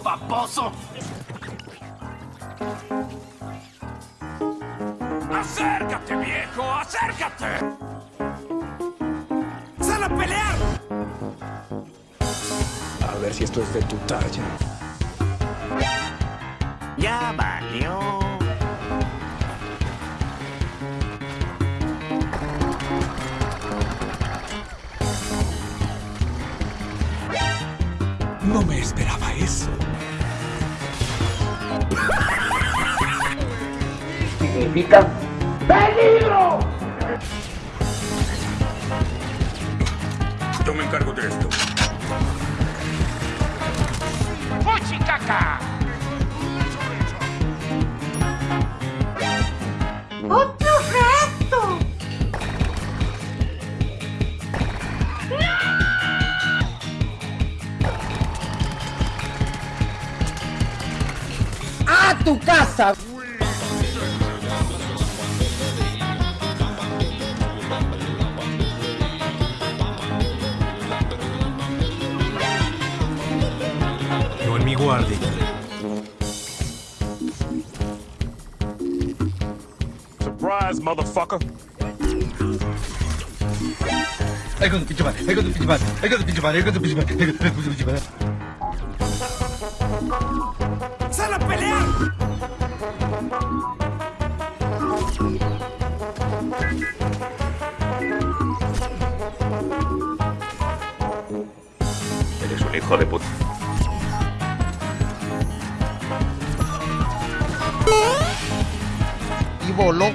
baboso! ¡Acércate, viejo! ¡Acércate! ¡Sal a pelear! A ver si esto es de tu talla. Ya valió. No me esperaba eso. significa peligro. Yo me encargo de esto. ¡Fuchicaca! ¡Otro ¡A tu casa! No en mi guardia. Surprise, motherfucker. Ay, con tu pinche madre, ay, con tu pinche madre, ay, con tu pinche madre, ay, con tu pinche madre, ay, con tu pinche madre. Eres un hijo de puta. Y voló.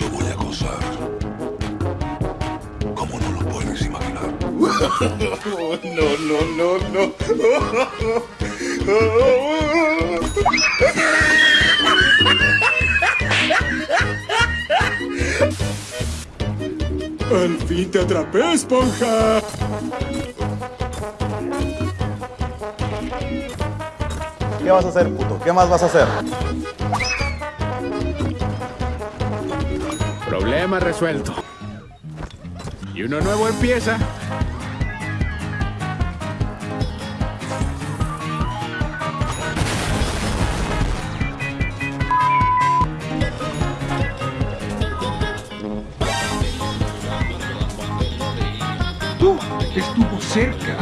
Lo voy a gozar. ¿Cómo no lo puedes imaginar? No, no, no, no. Al fin te atrapé, esponja. ¿Qué vas a hacer, puto? ¿Qué más vas a hacer? Problema resuelto. Y uno nuevo empieza. Tú estuvo cerca.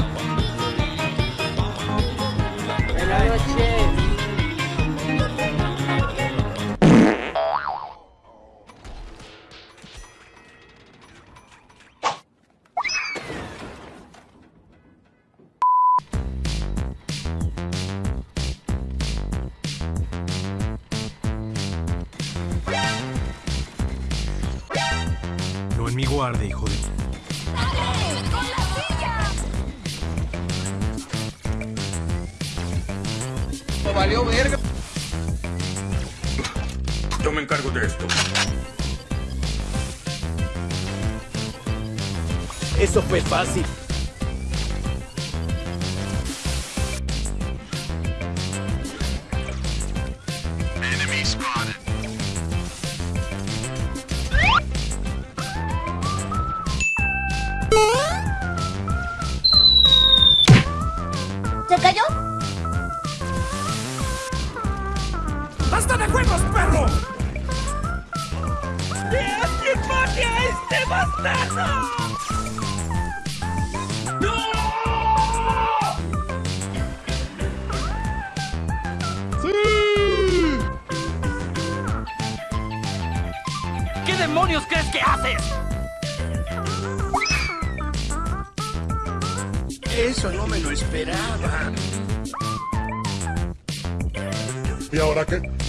No en mi guardia, hijo de... valió verga. Yo me encargo de esto. Eso fue fácil. ¿Se cayó? ¡Quién mate a este bastardo! ¡No! ¿Qué demonios crees que haces? Eso no me lo esperaba. ¿Y ahora qué?